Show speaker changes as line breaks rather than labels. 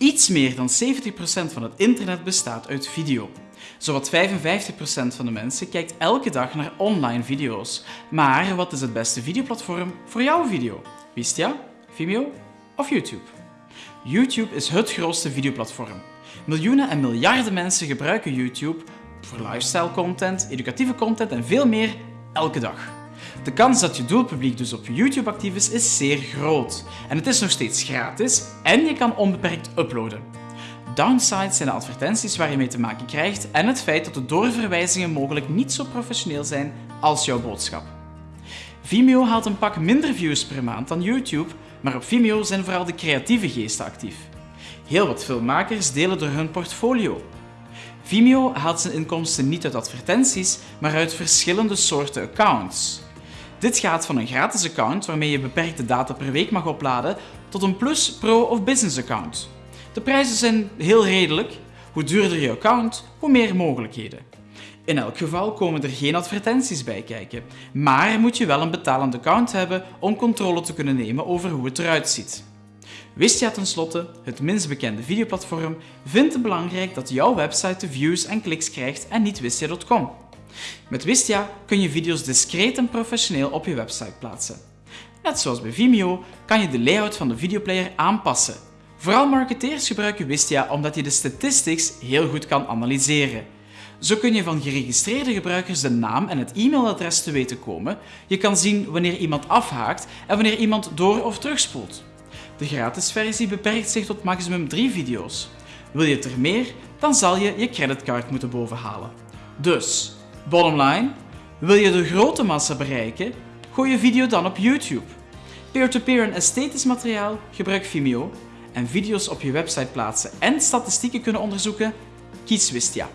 Iets meer dan 70% van het internet bestaat uit video. Zowat 55% van de mensen kijkt elke dag naar online video's. Maar wat is het beste videoplatform voor jouw video? Wistia, Vimeo of YouTube? YouTube is het grootste videoplatform. Miljoenen en miljarden mensen gebruiken YouTube voor lifestyle content, educatieve content en veel meer elke dag. De kans dat je doelpubliek dus op YouTube actief is, is zeer groot. En het is nog steeds gratis en je kan onbeperkt uploaden. Downsides zijn de advertenties waar je mee te maken krijgt en het feit dat de doorverwijzingen mogelijk niet zo professioneel zijn als jouw boodschap. Vimeo haalt een pak minder views per maand dan YouTube, maar op Vimeo zijn vooral de creatieve geesten actief. Heel wat filmmakers delen door hun portfolio. Vimeo haalt zijn inkomsten niet uit advertenties, maar uit verschillende soorten accounts. Dit gaat van een gratis account waarmee je beperkte data per week mag opladen, tot een Plus, Pro of Business account. De prijzen zijn heel redelijk. Hoe duurder je account, hoe meer mogelijkheden. In elk geval komen er geen advertenties bij kijken, maar moet je wel een betalend account hebben om controle te kunnen nemen over hoe het eruit ziet. Wistia tenslotte, het minst bekende videoplatform, vindt het belangrijk dat jouw website de views en kliks krijgt en niet wistia.com. Met Wistia kun je video's discreet en professioneel op je website plaatsen. Net zoals bij Vimeo kan je de layout van de videoplayer aanpassen. Vooral marketeers gebruiken Wistia omdat je de statistics heel goed kan analyseren. Zo kun je van geregistreerde gebruikers de naam en het e-mailadres te weten komen. Je kan zien wanneer iemand afhaakt en wanneer iemand door- of terugspoelt. De gratis versie beperkt zich tot maximum 3 video's. Wil je er meer, dan zal je je creditcard moeten bovenhalen. Dus, bottom line, wil je de grote massa bereiken, gooi je video dan op YouTube. Peer-to-peer en esthetisch materiaal, gebruik Vimeo. En video's op je website plaatsen en statistieken kunnen onderzoeken, kies Wistia.